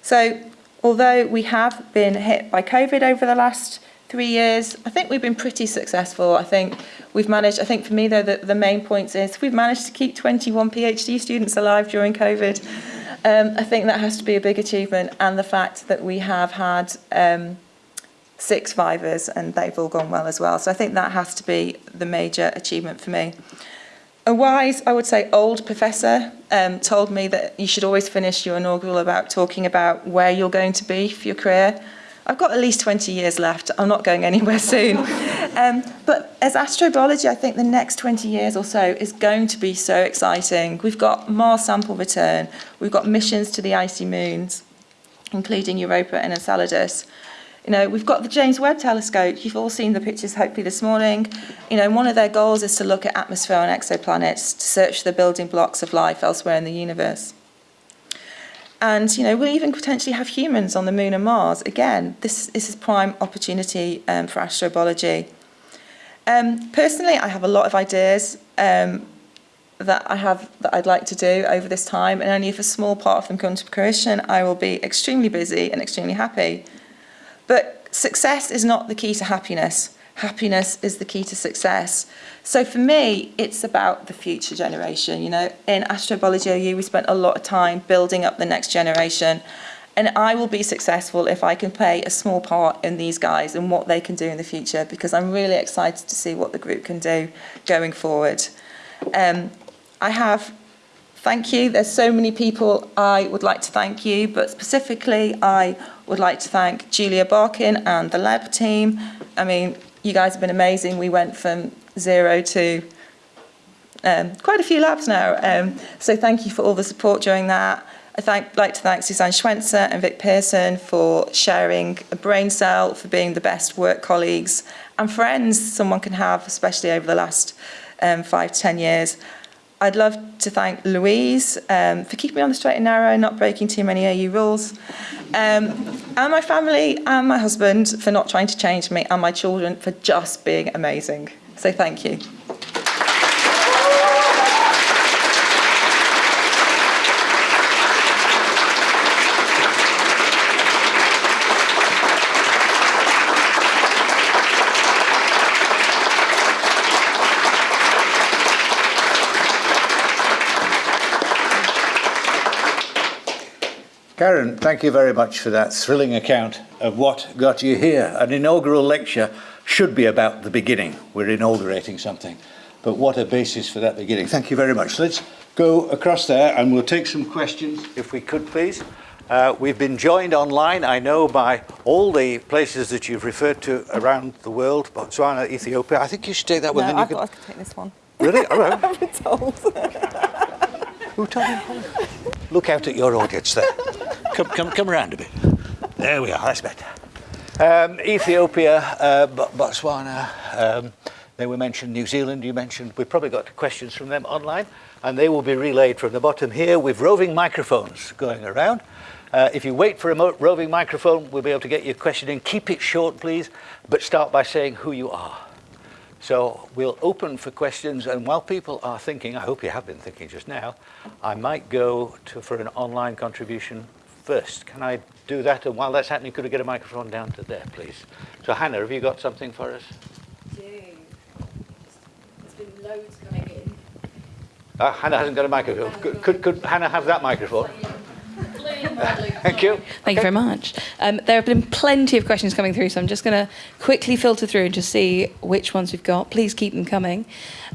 So although we have been hit by COVID over the last three years, I think we've been pretty successful. I think we've managed, I think for me though, the, the main point is we've managed to keep 21 PhD students alive during COVID. Um, I think that has to be a big achievement and the fact that we have had um, six vivas and they've all gone well as well. So I think that has to be the major achievement for me. A wise, I would say, old professor um, told me that you should always finish your inaugural about talking about where you're going to be for your career. I've got at least 20 years left. I'm not going anywhere [laughs] soon. um, but as astrobiology, I think the next 20 years or so is going to be so exciting. We've got Mars sample return. We've got missions to the icy moons, including Europa and Enceladus. You know, we've got the James Webb Telescope. You've all seen the pictures, hopefully, this morning. You know, one of their goals is to look at atmosphere on exoplanets to search the building blocks of life elsewhere in the universe. And, you know, we'll even potentially have humans on the moon and Mars. Again, this, this is prime opportunity um, for astrobiology. Um, personally, I have a lot of ideas um, that I have that I'd like to do over this time, and only if a small part of them come to fruition, I will be extremely busy and extremely happy. But success is not the key to happiness. Happiness is the key to success. So for me, it's about the future generation. You know, in astrobiology OU, we spent a lot of time building up the next generation. And I will be successful if I can play a small part in these guys and what they can do in the future because I'm really excited to see what the group can do going forward. Um, I have thank you, there's so many people I would like to thank you, but specifically I would like to thank Julia Barkin and the lab team. I mean, you guys have been amazing. We went from zero to um, quite a few labs now. Um, so thank you for all the support during that. I thank, like to thank Susanne Schwenzer and Vic Pearson for sharing a brain cell, for being the best work colleagues and friends someone can have, especially over the last um, five to 10 years. I'd love to thank Louise um, for keeping me on the straight and narrow not breaking too many AU rules. Um, and my family and my husband for not trying to change me and my children for just being amazing. So thank you. Karen, thank you very much for that thrilling account of what got you here. An inaugural lecture should be about the beginning. We're inaugurating something. But what a basis for that beginning. Thank you very much. Let's go across there and we'll take some questions, if we could, please. Uh, we've been joined online, I know, by all the places that you've referred to around the world, Botswana, Ethiopia. I think you should take that one. No, I could... thought I could take this one. Really? All right. [laughs] I've been told. Who told you? [laughs] Look out at your audience there. Come, come, come around a bit. There we are. That's better. Um, Ethiopia, uh, Botswana. Um, they were mentioned. New Zealand. You mentioned. We've probably got questions from them online, and they will be relayed from the bottom here with roving microphones going around. Uh, if you wait for a roving microphone, we'll be able to get your question in. Keep it short, please, but start by saying who you are. So we'll open for questions, and while people are thinking, I hope you have been thinking just now, I might go to, for an online contribution first. Can I do that? And while that's happening, could we get a microphone down to there, please? So Hannah, have you got something for us? do. There's been loads coming in. Uh, Hannah hasn't got a microphone. Could, could, could Hannah have that microphone? Thank you. Thank you very much. Um, there have been plenty of questions coming through, so I'm just going to quickly filter through and just see which ones we've got. Please keep them coming.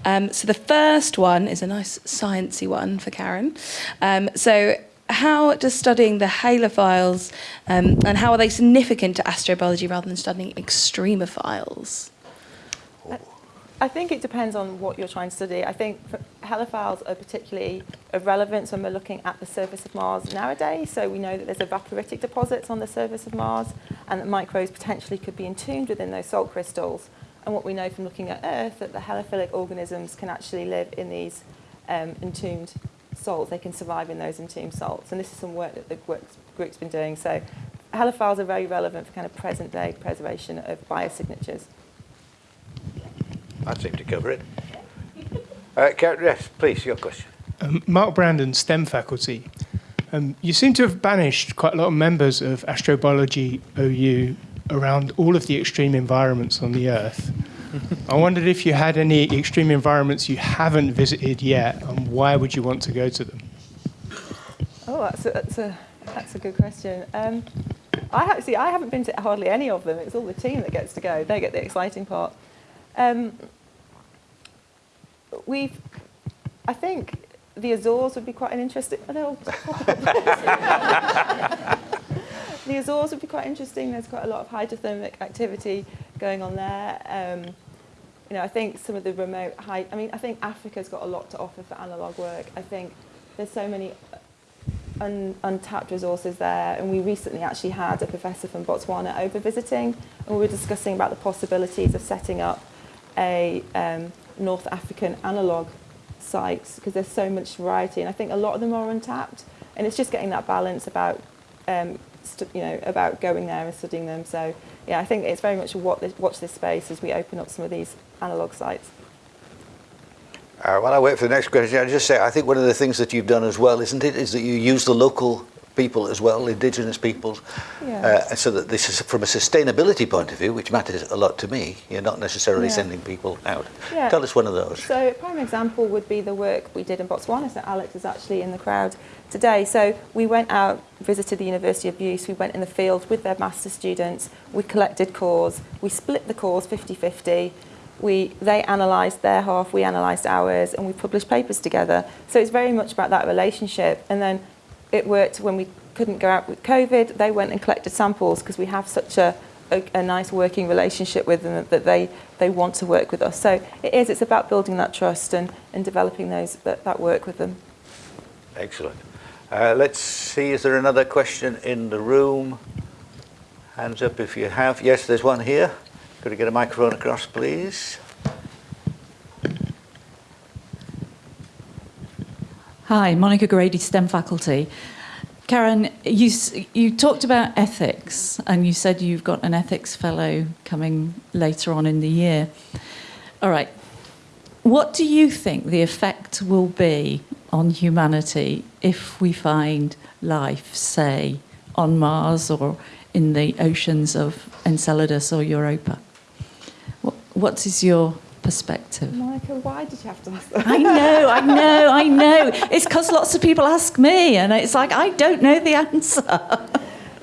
Um, so the first one is a nice sciencey one for Karen. Um, so how does studying the halophiles um, and how are they significant to astrobiology rather than studying extremophiles? I think it depends on what you're trying to study. I think halophiles are particularly of relevance when we're looking at the surface of Mars nowadays. So we know that there's evaporitic deposits on the surface of Mars and that microbes potentially could be entombed within those salt crystals. And what we know from looking at Earth, that the halophilic organisms can actually live in these um, entombed salts. They can survive in those entombed salts. And this is some work that the group's been doing. So halophiles are very relevant for kind of present day preservation of biosignatures. That seemed to cover it. Uh, Karen, yes, please, your question. Um, Mark Brandon, STEM faculty. Um, you seem to have banished quite a lot of members of astrobiology OU around all of the extreme environments on the Earth. I wondered if you had any extreme environments you haven't visited yet, and why would you want to go to them? Oh, that's a, that's a, that's a good question. Um, I ha- see. I haven't been to hardly any of them. It's all the team that gets to go. They get the exciting part. Um, we've, I think, the Azores would be quite an interesting. [laughs] The Azores would be quite interesting. There's quite a lot of hydrothermic activity going on there. Um, you know, I think some of the remote high. I mean, I think Africa's got a lot to offer for analog work. I think there's so many un, untapped resources there. And we recently actually had a professor from Botswana over visiting, and we were discussing about the possibilities of setting up a um, North African analog sites because there's so much variety, and I think a lot of them are untapped. And it's just getting that balance about, um, you know, about going there and studying them. So yeah, I think it's very much what this, watch this space as we open up some of these analog sites. Uh, while I wait for the next question, I'll just say I think one of the things that you've done as well, isn't it, is that you use the local people as well, indigenous peoples, uh, so that this is from a sustainability point of view, which matters a lot to me. You're not necessarily Yeah. sending people out. Yeah. Tell us one of those. So a prime example would be the work we did in Botswana. So Alex is actually in the crowd today. So we went out, visited the University of Use, we went in the field with their master students, we collected cores, we split the cores 50-50, we, they analysed their half, we analysed ours, and we published papers together. So it's very much about that relationship. And then it worked when we couldn't go out with COVID, they went and collected samples because we have such a, a, a nice working relationship with them that they, they want to work with us. So it is, it's about building that trust and, and developing those, that, that work with them. Excellent. Uh, let's see, is there another question in the room? Hands up if you have. Yes, there's one here. Could I get a microphone across, please? Hi, Monica Grady, STEM faculty. Karen, you, you talked about ethics and you said you've got an ethics fellow coming later on in the year. All right. What do you think the effect will be on humanity if we find life, say, on Mars or in the oceans of Enceladus or Europa? What, what is your perspective? Monica, why did you have to ask that? I know, I know, I know. [laughs] It's because lots of people ask me, and it's like, I don't know the answer. [laughs]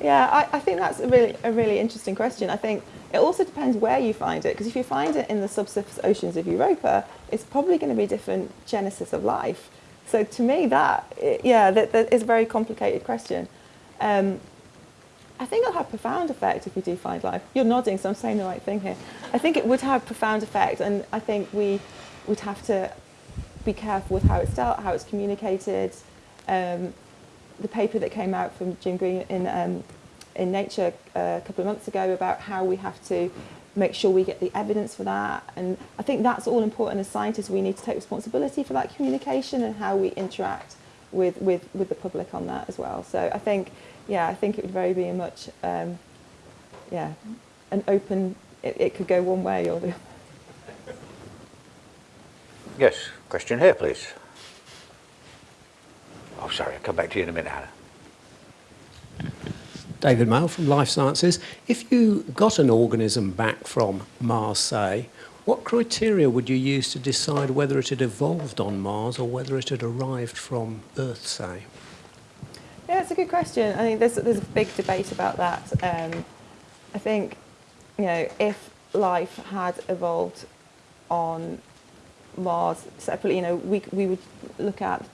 Yeah, I, I think that's a really, a really interesting question. I think it also depends where you find it, because if you find it in the subsurface oceans of Europa, it's probably going to be a different genesis of life. So to me, that, yeah, that, that is a very complicated question. Um, I think it'll have profound effect if we do find life. You're nodding, so I'm saying the right thing here. I think it would have profound effect, and I think we would have to be careful with how it's dealt, how it's communicated. Um, the paper that came out from Jim Green in um, in Nature uh, a couple of months ago about how we have to make sure we get the evidence for that, and I think that's all important as scientists. We need to take responsibility for that communication and how we interact with with with the public on that as well. So I think, yeah, I think it would very be much, um, yeah, an open. It, it could go one way or the other. Yes, question here, please. Oh, sorry, I'll come back to you in a minute, Hannah. David Male from Life Sciences. If you got an organism back from Mars, say, what criteria would you use to decide whether it had evolved on Mars or whether it had arrived from Earth, say? Yeah, it's a good question. I think there's there's a big debate about that. Um, I think, you know, if life had evolved on Mars separately, you know, we we would look at.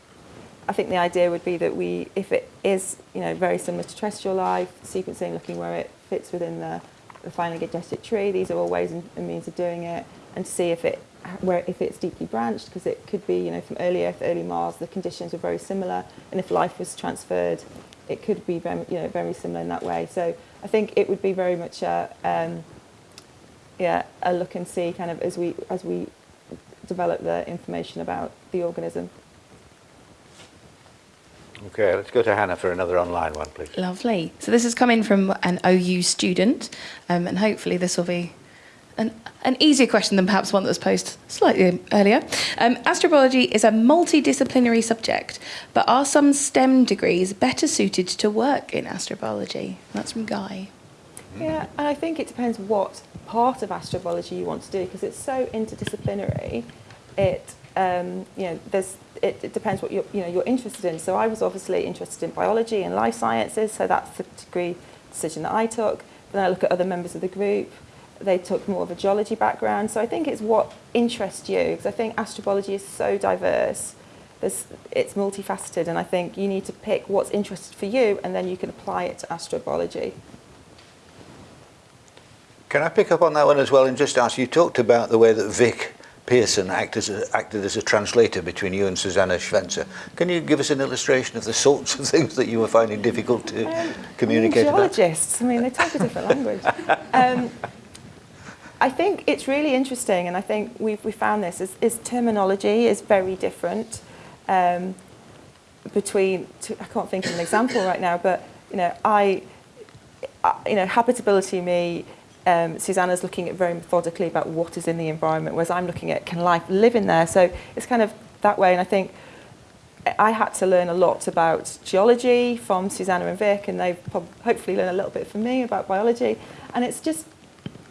I think the idea would be that we, if it is, you know, very similar to terrestrial life, sequencing, looking where it fits within the the digested tree. These are all ways and, and means of doing it, and to see if it where if it's deeply branched, because it could be you know from early Earth, early Mars, the conditions were very similar, and if life was transferred, it could be very you know very similar in that way. So I think it would be very much a um, yeah a look and see kind of as we as we develop the information about the organism. Okay, let's go to Hannah for another online one, please. Lovely. So this has come in from an OU student, um, and hopefully this will be an, an easier question than perhaps one that was posed slightly earlier. Um, astrobiology is a multidisciplinary subject, but are some STEM degrees better suited to work in astrobiology? That's from Guy. Yeah, I think it depends what part of astrobiology you want to do because it's so interdisciplinary. It um, you know there's it, it depends what you're you know you're interested in. So I was obviously interested in biology and life sciences, so that's the degree decision that I took. Then I look at other members of the group. They took more of a geology background. So I think it's what interests you because I think astrobiology is so diverse. There's, it's multifaceted, and I think you need to pick what's interested for you, and then you can apply it to astrobiology. Can I pick up on that one as well and just ask, you talked about the way that Vic Pearson acted as a, acted as a translator between you and Susanna Schwenzer. Can you give us an illustration of the sorts of things that you were finding difficult to Um, communicate I mean, about? geologists, I mean, they talk a different language. [laughs] Um, I think it's really interesting, and I think we've we found this is, is terminology is very different um, between. Two, I can't think of an example right now, but you know, I, I you know, habitability me. Um, Susanna's looking at very methodically about what is in the environment, whereas I'm looking at can life live in there. So it's kind of that way, and I think I had to learn a lot about geology from Susanna and Vic, and they've hopefully learned a little bit from me about biology. And it's just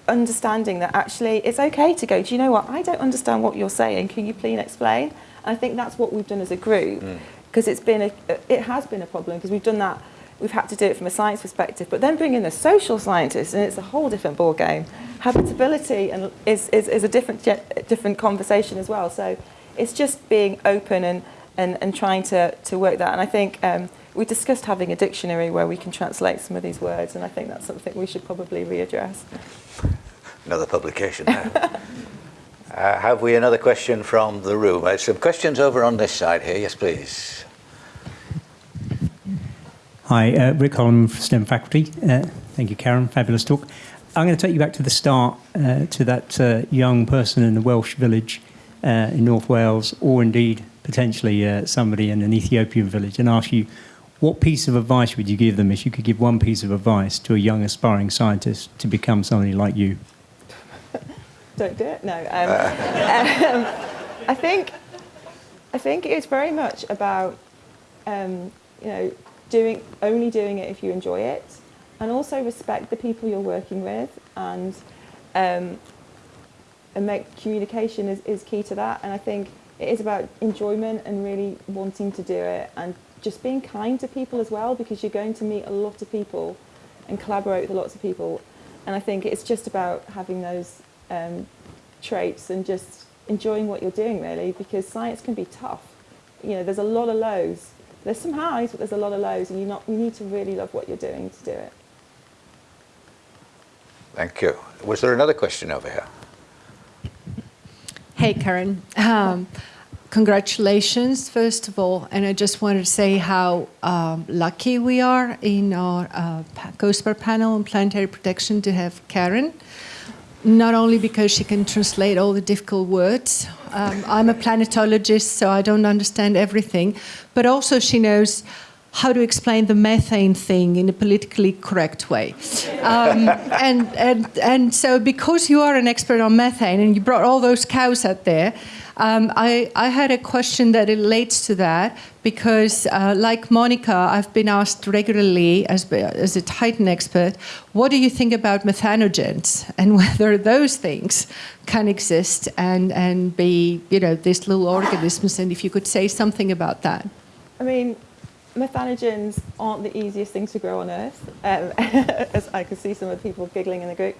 understanding that actually it's okay to go, do you know what? I don't understand what you're saying. Can you please explain? And I think that's what we've done as a group, because it's been a, it has been a problem because we've done that. We've had to do it from a science perspective, but then bring in the social scientists, and it's a whole different ball game. Habitability and is, is, is a different different conversation as well. So it's just being open and and, and trying to, to work that. And I think um, we discussed having a dictionary where we can translate some of these words, and I think that's something we should probably readdress. Another publication there. [laughs] uh, have we another question from the room? Uh, some questions over on this side here. Yes, please. Hi, uh, Rick Holland from STEM faculty. Uh, thank you, Karen. Fabulous talk. I'm going to take you back to the start, uh, to that uh, young person in the Welsh village uh, in North Wales, or indeed potentially uh, somebody in an Ethiopian village, and ask you what piece of advice would you give them if you could give one piece of advice to a young aspiring scientist to become somebody like you? Don't do it. No. Um, [laughs] um, I think I think it's very much about um, you know doing only doing it if you enjoy it, and also respect the people you're working with, and um, and make communication is, is key to that. And I think it is about enjoyment and really wanting to do it, and just being kind to people as well, because you're going to meet a lot of people and collaborate with lots of people. And I think it's just about having those um, traits and just enjoying what you're doing really because science can be tough. You know, there's a lot of lows. There's some highs, but there's a lot of lows, and you not you need to really love what you're doing to do it. Thank you. Was there another question over here? Hey, Karen. Um, congratulations, first of all. And I just wanted to say how um, lucky we are in our uh, pa- COSPAR panel on planetary protection to have Karen. Not only because she can translate all the difficult words, um, I'm a planetologist, so I don't understand everything, but also she knows how to explain the methane thing in a politically correct way. Um, [laughs] and, and, and so, because you are an expert on methane and you brought all those cows out there, um, I, I had a question that relates to that because, uh, like Monica, I've been asked regularly as, as a Titan expert, what do you think about methanogens and [laughs] whether those things can exist and, and be, you know, these little organisms? And if you could say something about that. I mean, methanogens aren't the easiest things to grow on Earth, um, [laughs] as I can see some of the people giggling in the group.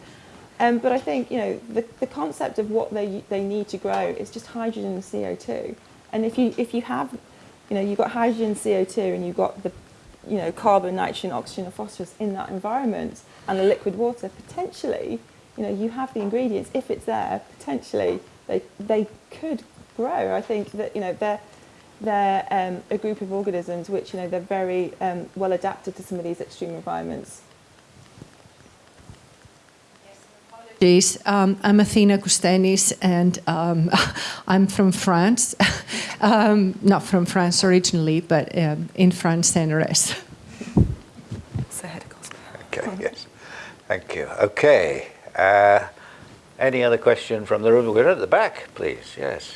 Um, but I think you know the, the concept of what they they need to grow is just hydrogen and CO2. And if you if you have, you know, you've got hydrogen and CO2, and you've got the you know, carbon, nitrogen, oxygen, and phosphorus in that environment, and the liquid water, potentially, you know, you have the ingredients. If it's there, potentially they they could grow. I think that you know they're they're um, a group of organisms which you know they're very um, well adapted to some of these extreme environments. Um, I'm Athena Coustenis, and um, [laughs] I'm from France. [laughs] um, not from France originally, but um, in France and the rest. So head of gospel. Okay, yes. Thank you. Okay. Uh, any other question from the room? We're at the back, please. Yes.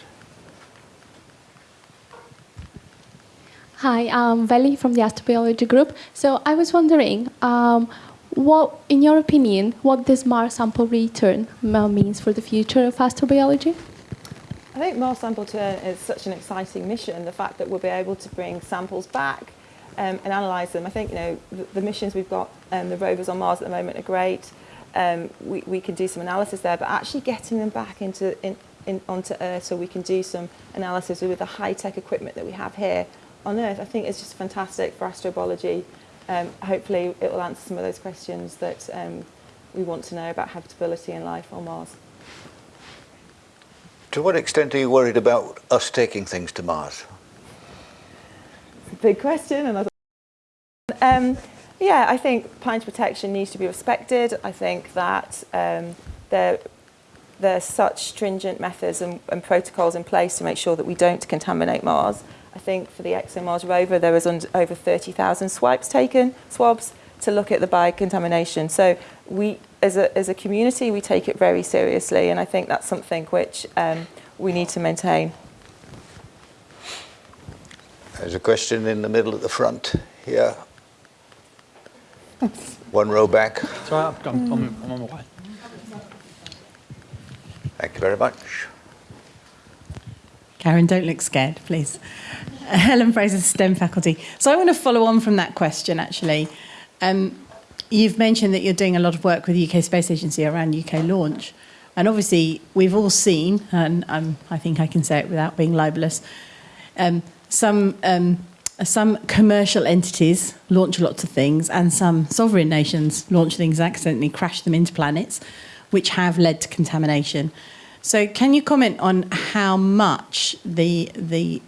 Hi, I'm Veli from the astrobiology group. So I was wondering, um, what, in your opinion, what this Mars sample return means for the future of astrobiology? I think Mars Sample return is such an exciting mission. The fact that we'll be able to bring samples back um, and analyse them. I think you know the, the missions we've got, um, the rovers on Mars at the moment are great. Um, we, we can do some analysis there, but actually getting them back into in, in, onto Earth so we can do some analysis with the high-tech equipment that we have here on Earth, I think is just fantastic for astrobiology. Um, hopefully it will answer some of those questions that um, we want to know about habitability and life on Mars. To what extent are you worried about us taking things to Mars? big question. And I um, yeah, I think planetary protection needs to be respected. I think that um, there there's such stringent methods and, and protocols in place to make sure that we don't contaminate Mars. I think for the ExoMars rover, there was over 30,000 swipes taken, swabs, to look at the biocontamination. So we, as a, as a community, we take it very seriously, and I think that's something which um, we need to maintain. There's a question in the middle at the front here. One row back. Sorry, I'm, I'm, I'm on my way. Thank you very much. Karen, don't look scared, please. [laughs] Helen Fraser, STEM faculty. So I want to follow on from that question, actually. Um, you've mentioned that you're doing a lot of work with the UK Space Agency around UK launch. And obviously, we've all seen, and um, I think I can say it without being libelous, um, some, um, some commercial entities launch lots of things, and some sovereign nations launch things accidentally crash them into planets, which have led to contamination. So, can you comment on how much the the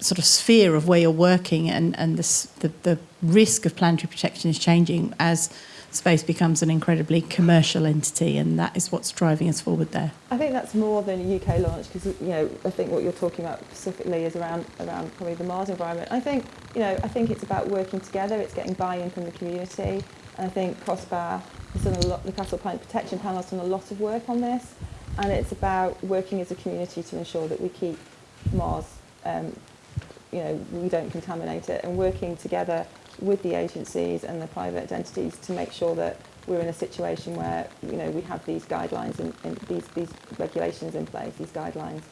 sort of sphere of where you're working and and the the, the risk of planetary protection is changing as space becomes an incredibly commercial entity, and that is what's driving us forward there. I think that's more than a UK launch because you know I think what you're talking about specifically is around around probably the Mars environment. I think you know I think it's about working together. It's getting buy-in from the community. And I think COSPAR has done a lot. The COSPAR Planet Protection Panel has done a lot of work on this, and it's about working as a community to ensure that we keep Mars. Um, you know, we don't contaminate it, and working together with the agencies and the private entities to make sure that we're in a situation where you know we have these guidelines and, and these these regulations in place, these guidelines.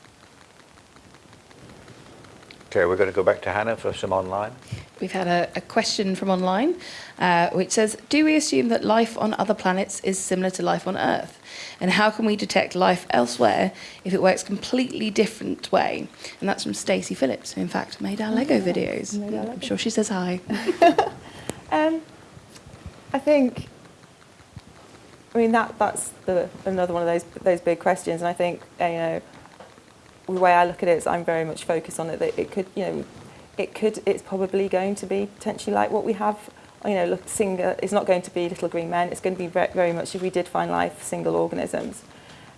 Okay, we're going to go back to Hannah for some online. We've had a, a question from online uh, which says Do we assume that life on other planets is similar to life on Earth? And how can we detect life elsewhere if it works completely different way? And that's from Stacey Phillips, who in fact made our Lego videos. Made our I'm sure she says hi. [laughs] Um, I think. I mean that that's the another one of those those big questions, and I think uh, you know the way I look at it is I'm very much focused on it that it could, you know, it could, it's probably going to be potentially like what we have, you know, look, single, it's not going to be Little Green Men, it's going to be very, very much, if we did find life, single organisms.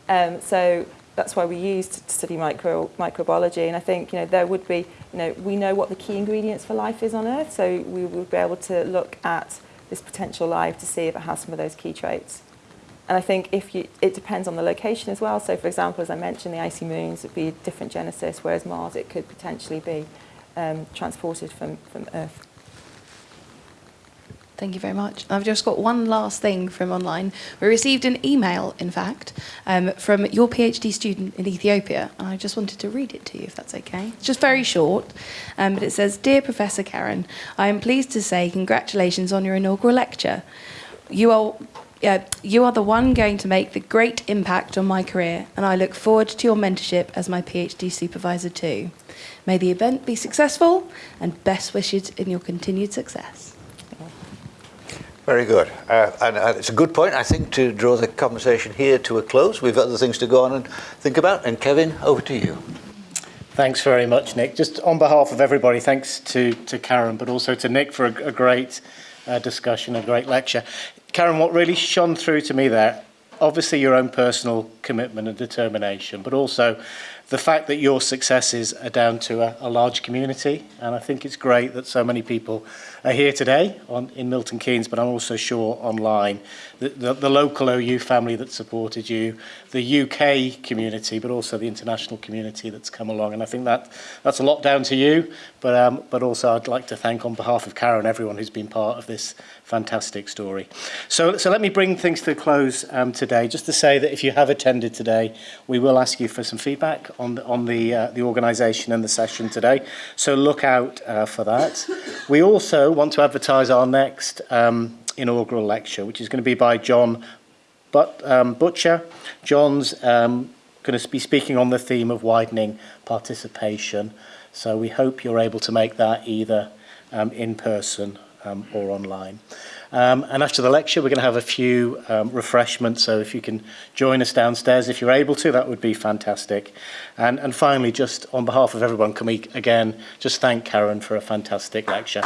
Um, so that's why we used to study micro, microbiology. And I think you know there would be you know we know what the key ingredients for life is on earth so we would be able to look at this potential life to see if it has some of those key traits. And I think if you, it depends on the location as well. So, for example, as I mentioned, the icy moons would be a different genesis, whereas Mars, it could potentially be um, transported from, from Earth. Thank you very much. I've just got one last thing from online. We received an email, in fact, um, from your PhD student in Ethiopia, and I just wanted to read it to you, if that's okay. It's just very short, um, but it says, Dear Professor Karen, I am pleased to say congratulations on your inaugural lecture. You are uh, you are the one going to make the great impact on my career, and I look forward to your mentorship as my PhD supervisor too. May the event be successful, and best wishes in your continued success. Very good. Uh, and uh, it's a good point, I think, to draw the conversation here to a close. We've other things to go on and think about. And Kevin, over to you. Thanks very much, Nick. Just on behalf of everybody, thanks to, to Karen, but also to Nick for a, a great uh, discussion, a great lecture. Karen, what really shone through to me there, obviously your own personal commitment and determination, but also the fact that your successes are down to a, a large community. And I think it's great that so many people are here today on, in Milton Keynes, but I'm also sure online, the, the, the local OU family that supported you, the UK community, but also the international community that's come along. And I think that that's a lot down to you, but, um, but also I'd like to thank on behalf of Karen everyone who's been part of this fantastic story. So, so let me bring things to a close um, today, just to say that if you have attended today, we will ask you for some feedback on the, on the, uh, the organisation and the session today. So look out uh, for that. We also want to advertise our next um, inaugural lecture, which is going to be by John but, um, Butcher. John's um, going to be speaking on the theme of widening participation. So we hope you're able to make that either um, in person um, or online. Um, and after the lecture, we're going to have a few um, refreshments. So if you can join us downstairs, if you're able to, that would be fantastic. And, and finally, just on behalf of everyone, can we again just thank Karen for a fantastic lecture.